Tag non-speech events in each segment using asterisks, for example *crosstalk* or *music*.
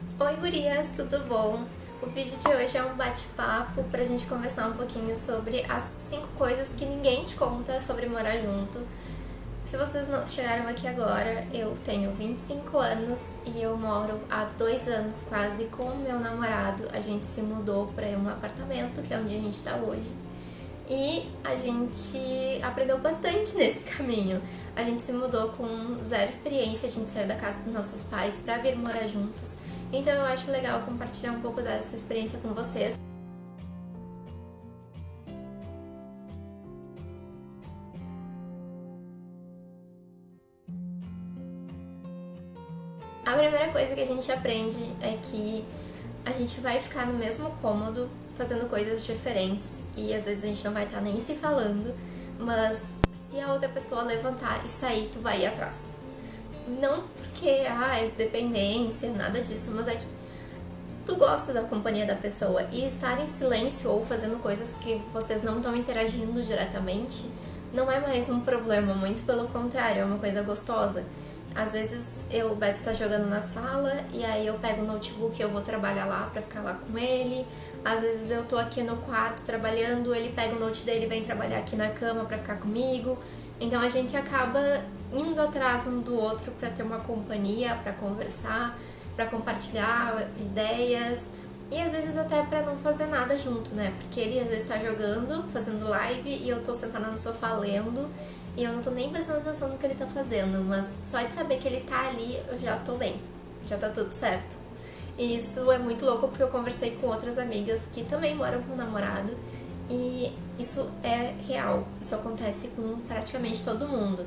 Oi gurias, tudo bom? O vídeo de hoje é um bate-papo pra gente conversar um pouquinho sobre as 5 coisas que ninguém te conta sobre morar junto. Se vocês não chegaram aqui agora, eu tenho 25 anos e eu moro há dois anos quase com o meu namorado. A gente se mudou para um apartamento, que é onde a gente tá hoje. E a gente aprendeu bastante nesse caminho. A gente se mudou com zero experiência, a gente saiu da casa dos nossos pais para vir morar juntos. Então eu acho legal compartilhar um pouco dessa experiência com vocês. A primeira coisa que a gente aprende é que a gente vai ficar no mesmo cômodo fazendo coisas diferentes e às vezes a gente não vai estar nem se falando, mas se a outra pessoa levantar e sair, tu vai ir atrás. Não porque, ah, é dependência, nada disso, mas é que tu gosta da companhia da pessoa e estar em silêncio ou fazendo coisas que vocês não estão interagindo diretamente não é mais um problema, muito pelo contrário, é uma coisa gostosa. Às vezes eu, o Beto tá jogando na sala e aí eu pego o notebook e eu vou trabalhar lá pra ficar lá com ele. Às vezes eu tô aqui no quarto trabalhando, ele pega o note dele e vem trabalhar aqui na cama pra ficar comigo. Então a gente acaba indo atrás um do outro para ter uma companhia, para conversar, para compartilhar ideias e às vezes até para não fazer nada junto, né? Porque ele às vezes tá jogando, fazendo live e eu tô sentada no sofá lendo e eu não tô nem prestando atenção no que ele tá fazendo, mas só de saber que ele tá ali eu já tô bem, já tá tudo certo. E isso é muito louco porque eu conversei com outras amigas que também moram com o namorado e isso é real, isso acontece com praticamente todo mundo.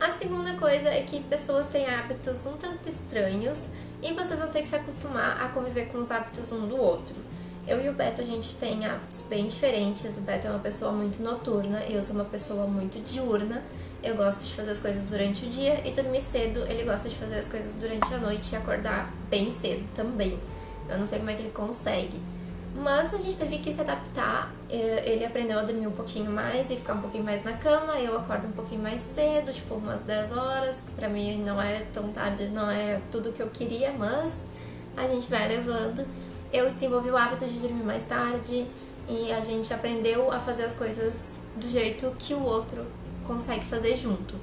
A segunda coisa é que pessoas têm hábitos um tanto estranhos e vocês vão ter que se acostumar a conviver com os hábitos um do outro. Eu e o Beto, a gente tem hábitos bem diferentes. O Beto é uma pessoa muito noturna, eu sou uma pessoa muito diurna. Eu gosto de fazer as coisas durante o dia e dormir cedo. Ele gosta de fazer as coisas durante a noite e acordar bem cedo também. Eu não sei como é que ele consegue. Mas a gente teve que se adaptar. Ele aprendeu a dormir um pouquinho mais e ficar um pouquinho mais na cama. Eu acordo um pouquinho mais cedo, tipo umas 10 horas. Pra mim não é tão tarde, não é tudo que eu queria, mas a gente vai levando. Eu desenvolvi o hábito de dormir mais tarde e a gente aprendeu a fazer as coisas do jeito que o outro consegue fazer junto.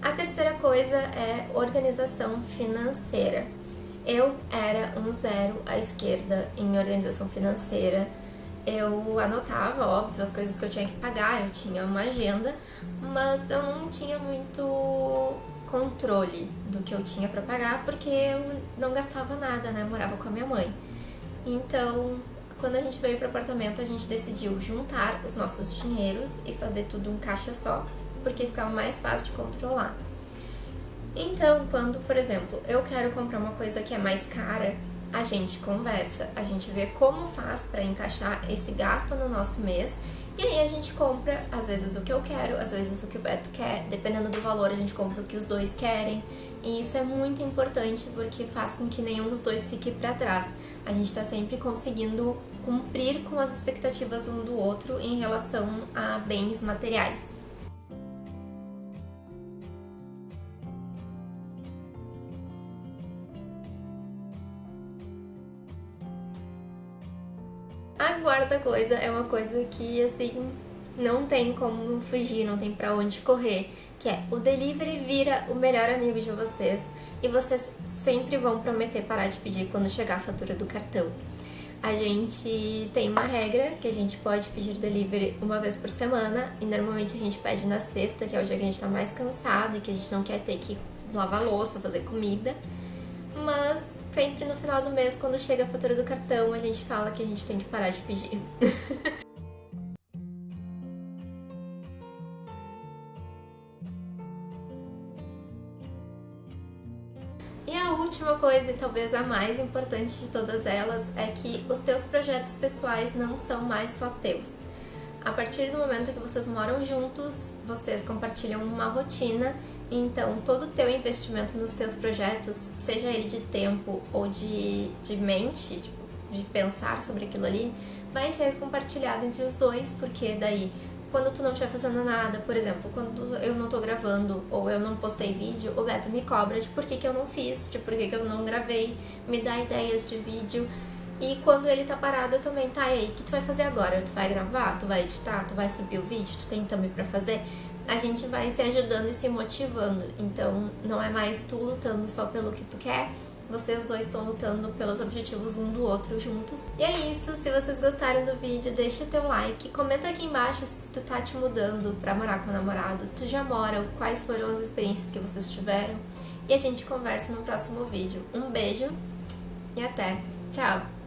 A terceira coisa é organização financeira. Eu era um zero à esquerda em organização financeira. Eu anotava, óbvio, as coisas que eu tinha que pagar, eu tinha uma agenda, mas eu não tinha muito controle do que eu tinha para pagar, porque eu não gastava nada, né? Morava com a minha mãe. Então, quando a gente veio para o apartamento, a gente decidiu juntar os nossos dinheiros e fazer tudo um caixa só, porque ficava mais fácil de controlar. Então, quando, por exemplo, eu quero comprar uma coisa que é mais cara, a gente conversa, a gente vê como faz para encaixar esse gasto no nosso mês e aí a gente compra, às vezes, o que eu quero, às vezes o que o Beto quer, dependendo do valor a gente compra o que os dois querem. E isso é muito importante porque faz com que nenhum dos dois fique para trás. A gente está sempre conseguindo cumprir com as expectativas um do outro em relação a bens materiais. A quarta coisa é uma coisa que, assim, não tem como fugir, não tem pra onde correr, que é o delivery vira o melhor amigo de vocês e vocês sempre vão prometer parar de pedir quando chegar a fatura do cartão. A gente tem uma regra que a gente pode pedir delivery uma vez por semana e normalmente a gente pede na sexta, que é o dia que a gente tá mais cansado e que a gente não quer ter que lavar louça, fazer comida. Mas sempre no final do mês, quando chega a fatura do cartão, a gente fala que a gente tem que parar de pedir. *laughs* E a última coisa, e talvez a mais importante de todas elas, é que os teus projetos pessoais não são mais só teus. A partir do momento que vocês moram juntos, vocês compartilham uma rotina Então, todo o teu investimento nos teus projetos, seja ele de tempo ou de, de mente, tipo, de pensar sobre aquilo ali, vai ser compartilhado entre os dois, porque daí, quando tu não estiver fazendo nada, por exemplo, quando eu não tô gravando ou eu não postei vídeo, o Beto me cobra de por que, que eu não fiz, de por que, que eu não gravei, me dá ideias de vídeo. E quando ele tá parado, eu também, tá, e aí, o que tu vai fazer agora? Tu vai gravar? Tu vai editar? Tu vai subir o vídeo? Tu tem também pra fazer? A gente vai se ajudando e se motivando. Então, não é mais tu lutando só pelo que tu quer, vocês dois estão lutando pelos objetivos um do outro juntos. E é isso, se vocês gostaram do vídeo, deixa teu like, comenta aqui embaixo se tu tá te mudando pra morar com o namorado, se tu já mora, quais foram as experiências que vocês tiveram. E a gente conversa no próximo vídeo. Um beijo e até! Tchau!